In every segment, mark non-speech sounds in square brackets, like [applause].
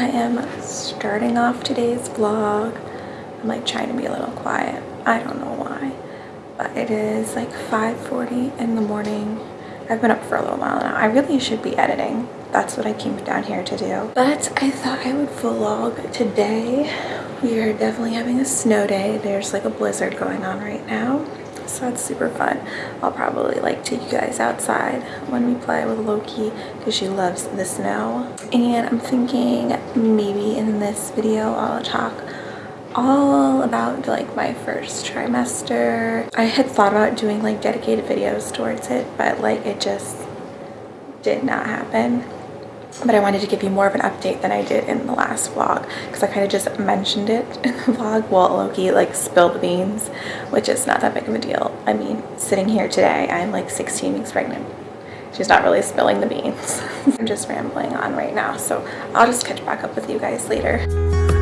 I am starting off today's vlog. I'm like trying to be a little quiet. I don't know why, but it is like 5.40 in the morning. I've been up for a little while now. I really should be editing. That's what I came down here to do. But I thought I would vlog today. We are definitely having a snow day. There's like a blizzard going on right now so it's super fun. I'll probably like take you guys outside when we play with loki because she loves the snow. And i'm thinking maybe in this video i'll talk all about like my first trimester. I had thought about doing like dedicated videos towards it but like it just did not happen but I wanted to give you more of an update than I did in the last vlog because I kind of just mentioned it [laughs] in the vlog while Loki like spilled the beans which is not that big of a deal. I mean sitting here today I'm like 16 weeks pregnant. She's not really spilling the beans. [laughs] I'm just rambling on right now so I'll just catch back up with you guys later.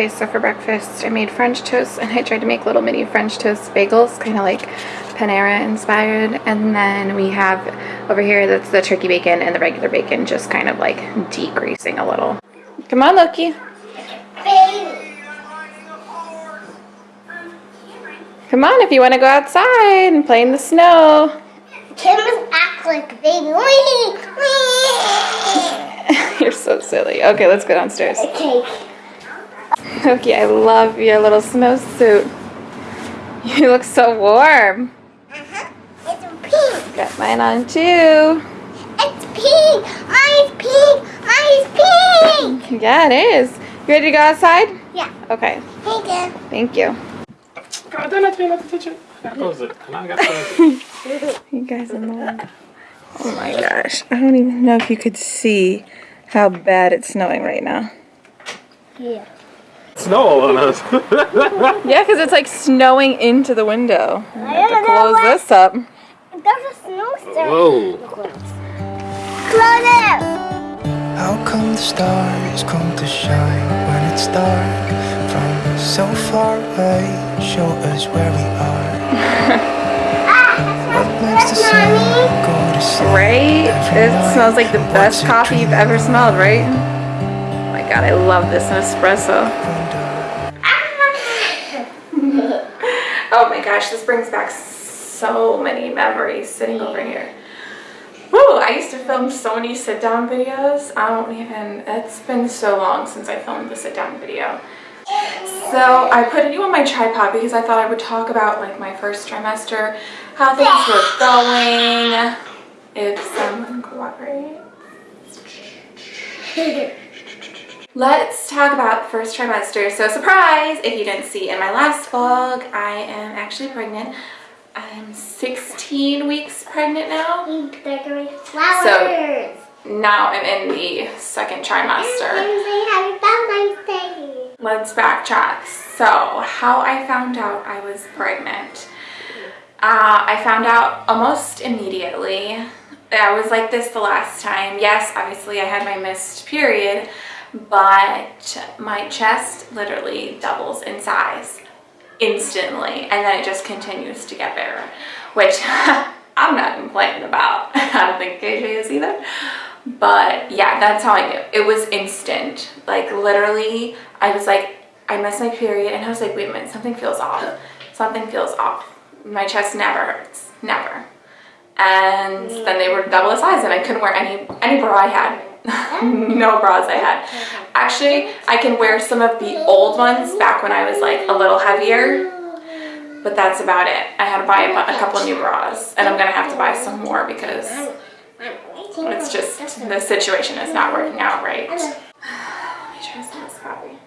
Okay, so for breakfast I made French toast and I tried to make little mini French toast bagels, kind of like Panera inspired. And then we have over here, that's the turkey bacon and the regular bacon, just kind of like degreasing a little. Come on, Loki. Come on, if you want to go outside and play in the snow. Kim act like baby. [laughs] You're so silly. Okay, let's go downstairs. Okay. [laughs] Okay, I love your little snowsuit. You look so warm. Uh-huh. It's pink. Got mine on too. It's pink. Mine's pink. Mine's pink. Yeah, it is. You ready to go outside? Yeah. Okay. Thank you. Thank you. God damn it, not to touch it. I close it. And I got to. [laughs] You guys are mad. Oh my gosh. I don't even know if you could see how bad it's snowing right now. Yeah. Snow all on us. [laughs] Yeah, because it's like snowing into the window. I have to close what- this up. There's a snowstorm. Whoa. Close it. How come the stars come to shine when it's dark from so far away? Show us where we are. [laughs] Ah, what makes the sun go to sleep Right? every It smells like the And best coffee you've ever smelled, right? Oh my god, I love this Nespresso. Oh my gosh, this brings back so many memories sitting over here. Woo, I used to film so many sit down videos. I don't even, it's been so long since I filmed the sit down video. So I put you on my tripod because I thought I would talk about like my first trimester, how things were going, if someone cooperates. [laughs] Let's talk about first trimester. So surprise, if you didn't see in my last vlog, I am actually pregnant. I'm 16 weeks pregnant now. Decorate flowers. Now I'm in the second trimester. Happy Let's backtrack. So how I found out I was pregnant. Uh, I found out almost immediately. I was like this the last time. Yes, obviously I had my missed period, but my chest literally doubles in size instantly and then it just continues to get bigger, which [laughs] I'm not complaining about. [laughs] I don't think KJ is either. But yeah, that's how I knew. It was instant. Like literally, I was like, I missed my period and I was like, wait a minute, something feels off. Something feels off. My chest never hurts, never. And then they were double the size and I couldn't wear any, any bra I had. [laughs] no bras I had. Actually, I can wear some of the old ones back when I was like a little heavier, but that's about it. I had to buy a, a couple new bras and I'm gonna have to buy some more because it's just, the situation is not working out right. [sighs] Try some coffee.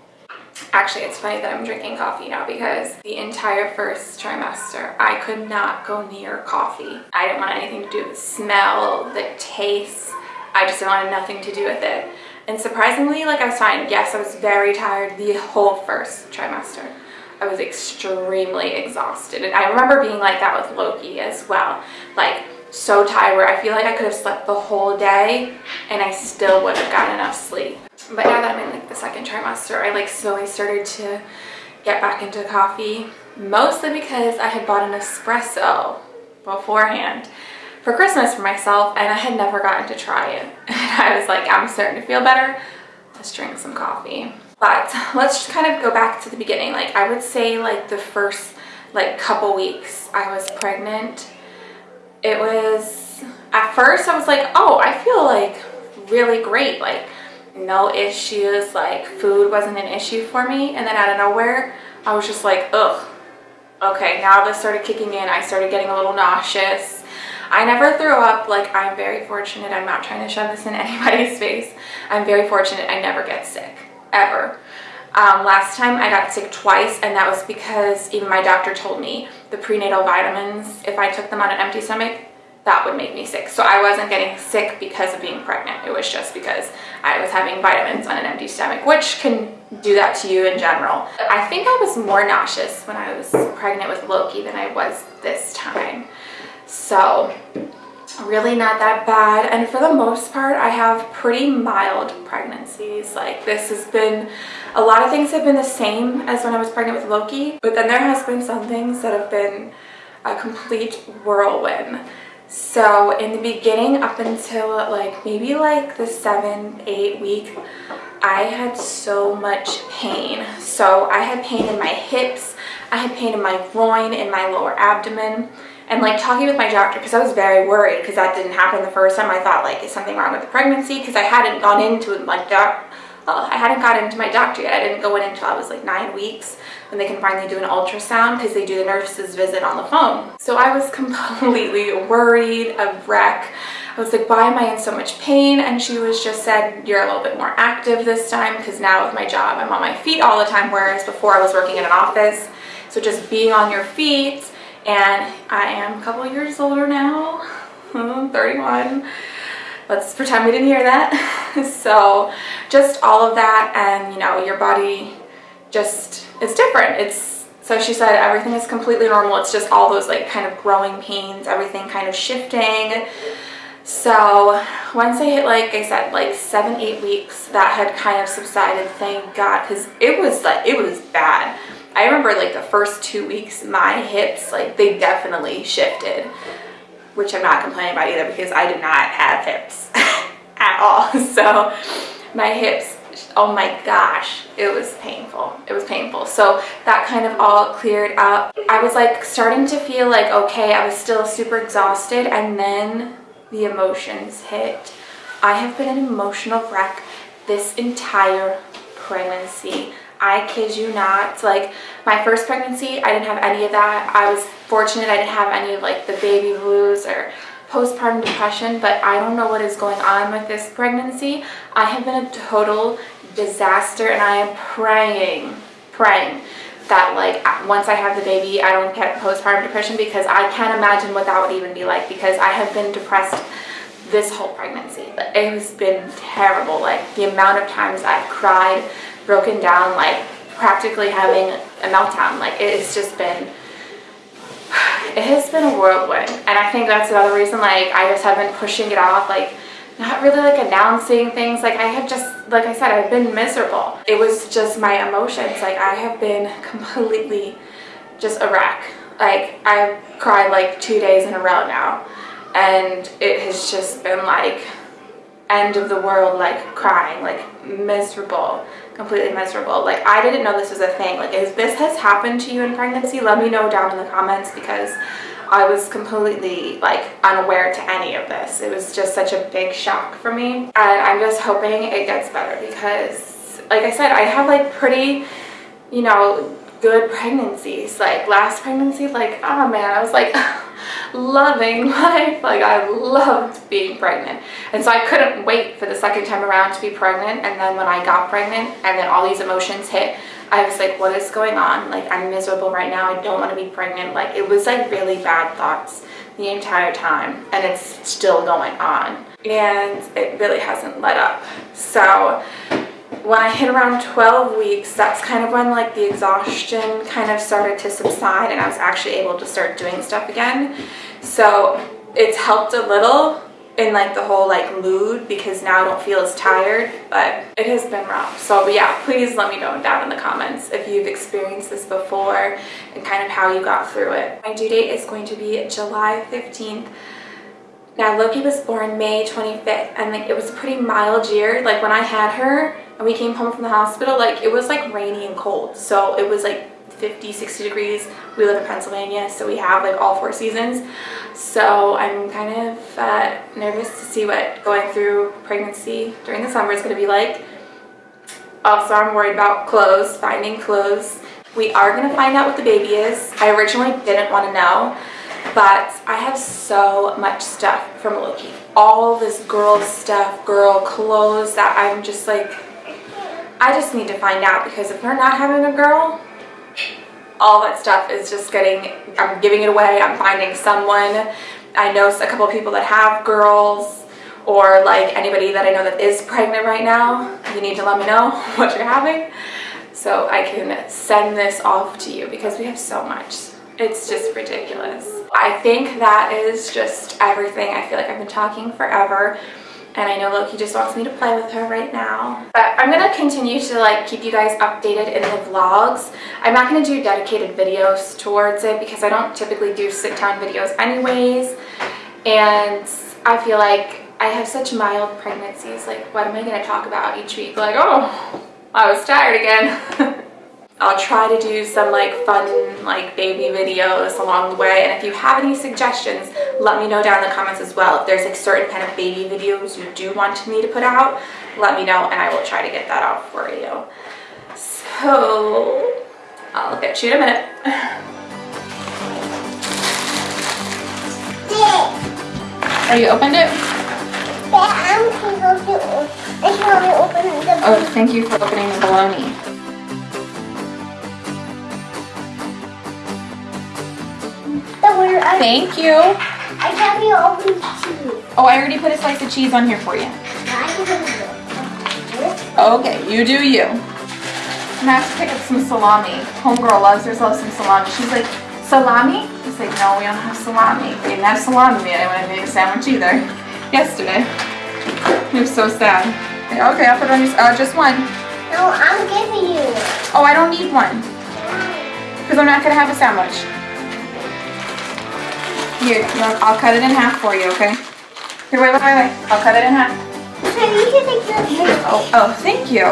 Actually, it's funny that I'm drinking coffee now because the entire first trimester, I could not go near coffee. I didn't want anything to do with the smell, the taste. I just wanted nothing to do with it. And surprisingly, like I was fine. Yes, I was very tired the whole first trimester. I was extremely exhausted. And I remember being like that with Loki as well. Like so tired where I feel like I could have slept the whole day and I still would have gotten enough sleep. But now that I'm in like the second trimester, I like slowly started to get back into coffee. Mostly because I had bought an espresso beforehand for Christmas for myself and I had never gotten to try it. [laughs] And I was like, I'm starting to feel better. Let's drink some coffee. But let's just kind of go back to the beginning. Like I would say like the first like couple weeks I was pregnant, it was, at first I was like, oh, I feel like really great. Like no issues, like food wasn't an issue for me. And then out of nowhere, I was just like, ugh. Okay, now this started kicking in. I started getting a little nauseous. I never threw up. Like, I'm very fortunate. I'm not trying to shove this in [laughs] anybody's face. I'm very fortunate I never get sick, ever. Um, last time I got sick twice, and that was because even my doctor told me the prenatal vitamins, if I took them on an empty stomach, that would make me sick. So I wasn't getting sick because of being pregnant. It was just because I was having vitamins on an empty stomach, which can do that to you in general. I think I was more nauseous when I was pregnant with Loki than I was this time. So really not that bad. And for the most part, I have pretty mild pregnancies. Like this has been, a lot of things have been the same as when I was pregnant with Loki, but then there has been some things that have been a complete whirlwind. So in the beginning up until like maybe like the seven, eight week, I had so much pain. So I had pain in my hips, I had pain in my groin, in my lower abdomen. And like talking with my doctor, because I was very worried because that didn't happen the first time. I thought like, is something wrong with the pregnancy? Because I hadn't gone into like doc, oh, I hadn't gotten into my doctor yet. I didn't go in until I was like nine weeks when they can finally do an ultrasound because they do the nurse's visit on the phone. So I was [laughs] completely worried, a wreck. I was like, why am I in so much pain? And she was just said, you're a little bit more active this time because now with my job, I'm on my feet all the time, whereas before I was working in an office. So just being on your feet and I am a couple years older now, [laughs] 31. Let's pretend we didn't hear that. [laughs] so just all of that and you know, your body just, is different. It's, so she said everything is completely normal. It's just all those like kind of growing pains, everything kind of shifting. So once I hit, like I said, like seven, eight weeks, that had kind of subsided, thank God, because it was like, it was bad. I remember like the first two weeks, my hips, like they definitely shifted, which I'm not complaining about either because I did not have hips [laughs] at all. [laughs] So my hips, oh my gosh, it was painful. It was painful. So that kind of all cleared up. I was like starting to feel like, okay, I was still super exhausted and then the emotions hit. I have been an emotional wreck this entire pregnancy. I kid you not. Like my first pregnancy, I didn't have any of that. I was fortunate I didn't have any of like the baby blues or postpartum depression, but I don't know what is going on with this pregnancy. I have been a total disaster and I am praying, praying that like once I have the baby, I don't get postpartum depression because I can't imagine what that would even be like because I have been depressed this whole pregnancy. It has been terrible. Like the amount of times I've cried, broken down, like practically having a meltdown. Like it has just been, it has been a whirlwind. And I think that's another reason like I just have been pushing it off. Like not really like announcing things like I have just like I said I've been miserable it was just my emotions like I have been [laughs] completely just a wreck like I've cried like two days in a row now and it has just been like end of the world like crying like miserable completely miserable like I didn't know this was a thing like if this has happened to you in pregnancy let me know down in the comments because I was completely like unaware to any of this. It was just such a big shock for me. And I'm just hoping it gets better because like I said, I have like pretty, you know, good pregnancies. Like last pregnancy, like, oh man, I was like [laughs] loving [laughs] life. Like I loved being pregnant. And so I couldn't wait for the second time around to be pregnant. And then when I got pregnant and then all these emotions hit, I was like, what is going on? Like, I'm miserable right now. I don't want to be pregnant. Like, it was like really bad thoughts the entire time. And it's still going on. And it really hasn't let up. So when I hit around 12 weeks, that's kind of when like the exhaustion kind of started to subside and I was actually able to start doing stuff again. So it's helped a little in like the whole like mood because now I don't feel as tired but it has been rough. So yeah please let me know down in the comments if you've experienced this before and kind of how you got through it. My due date is going to be July 15th now Loki was born May 25th and like it was a pretty mild year. Like when I had her and we came home from the hospital like it was like rainy and cold. So it was like 50 60 degrees. We live in Pennsylvania so we have like all four seasons. So I'm kind of uh, nervous to see what going through pregnancy during the summer is going to be like. Also I'm worried about clothes finding clothes. We are going to find out what the baby is. I originally didn't want to know but I have so much stuff from Loki. All this girl stuff girl clothes that I'm just like I just need to find out because if we're not having a girl all that stuff is just getting, I'm giving it away, I'm finding someone. I know a couple people that have girls or like anybody that I know that is pregnant right now, you need to let me know [laughs] what you're having so I can send this off to you because we have so much. It's just ridiculous. I think that is just everything. I feel like I've been talking forever and I know Loki just wants me to play with her right now. But I'm gonna continue to like keep you guys updated in the vlogs. I'm not gonna do dedicated videos towards it because I don't typically do sit down videos anyways. And I feel like I have such mild pregnancies. Like what am I gonna talk about each week? Like, oh, I was tired again. [laughs] I'll try to do some like fun like baby videos along the way. And if you have any suggestions let me know down in the comments as well. If there's like certain kind of baby videos you do want me to put out let me know and I will try to get that out for you. So I'll get you in a minute. [laughs] Are you opened it? Oh, thank you for opening the bologna. Thank you. I can't be open cheese. Oh, I already put a slice of cheese on here for you. Okay, you do you. I'm gonna have to pick up some salami. Homegirl loves herself some salami. She's like, salami? He's like, no, we don't have salami. We didn't have salami when I made a sandwich either. [laughs] Yesterday. He was so sad. Okay, I'll put on your, uh, just one. No, I'm giving you. Oh, I don't need one. Because I'm not gonna have a sandwich. Here, I'll cut it in half for you, okay? Here, wait, wait, wait, wait. I'll cut it in half. Okay, you can take this. Oh, oh, thank you.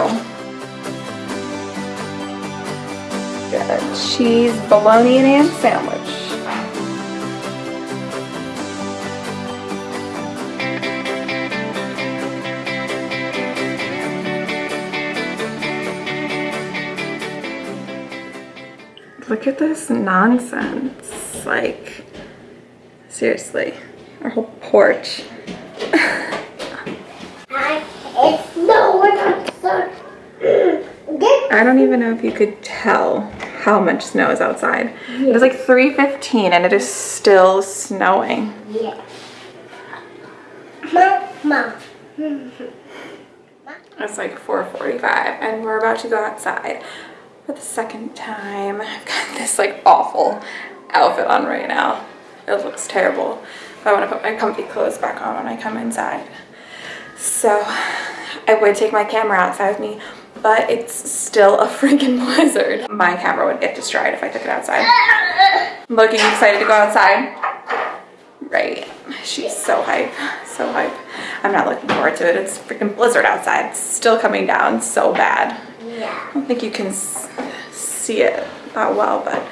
Got a cheese bologna and ham sandwich. Look at this nonsense. Like, Seriously, our whole porch. it's no, we're I don't even know if you could tell how much snow is outside. It is like 3.15 and it is still snowing. Yeah. Mom. It's like 4.45 and we're about to go outside for the second time. I've got this like awful outfit on right now. It looks terrible. But I want to put my comfy clothes back on when I come inside. So I would take my camera outside with me, but it's still a [laughs] freaking blizzard. My camera would get destroyed if I took it outside. Looking excited to go outside. Right. She's so hype. So hype. I'm not looking forward to it. It's freaking blizzard outside. It's still coming down so bad. Yeah. I don't think you can see it that well, but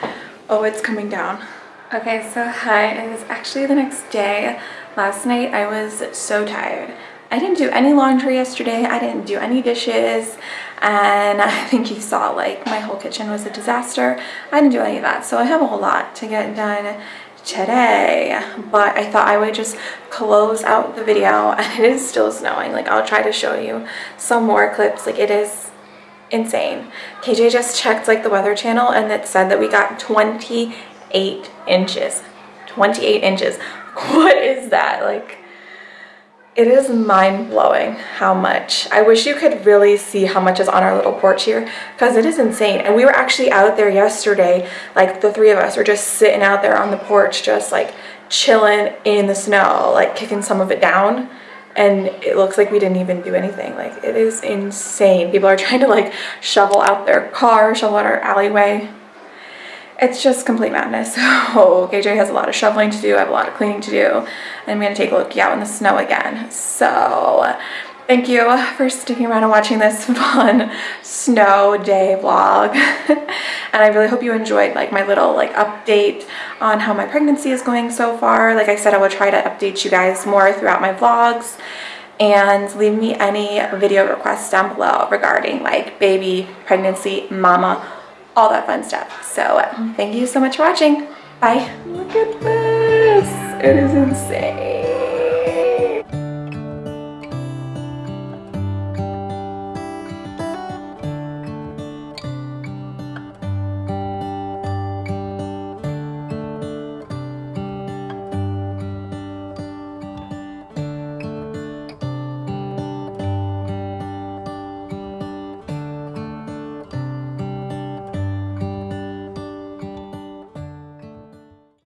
oh, it's coming down. Okay, so hi, it is actually the next day. Last night I was so tired. I didn't do any laundry yesterday. I didn't do any dishes. And [laughs] I think you saw like my whole kitchen was a disaster. I didn't do any of that. So I have a whole lot to get done today. But I thought I would just close out the video [laughs] and it is still snowing. Like I'll try to show you some more clips. Like it is insane. KJ just checked like the weather channel and it said that we got 28 inches. 28 inches. [laughs] What is that? Like it is mind blowing how much. I wish you could really see how much is on our little porch here because it is insane. And we were actually out there yesterday, like the three of us were just sitting out there on the porch, just like chilling in the snow, like kicking some of it down. And it looks like we didn't even do anything. Like it is insane. People are trying to like shovel out their car, shovel out our alleyway. It's just complete madness. [laughs] So KJ has a lot of shoveling to do. I have a lot of cleaning to do. And I'm going to take a look out in the snow again. So thank you for sticking around and watching this [laughs] fun snow day vlog. [laughs] and I really hope you enjoyed like my little like update on how my pregnancy is going so far. Like I said, I will try to update you guys more throughout my vlogs and leave me any video requests down below regarding like baby, pregnancy, mama, all that fun stuff. So thank you so much for watching. Bye. Look at this. It is insane.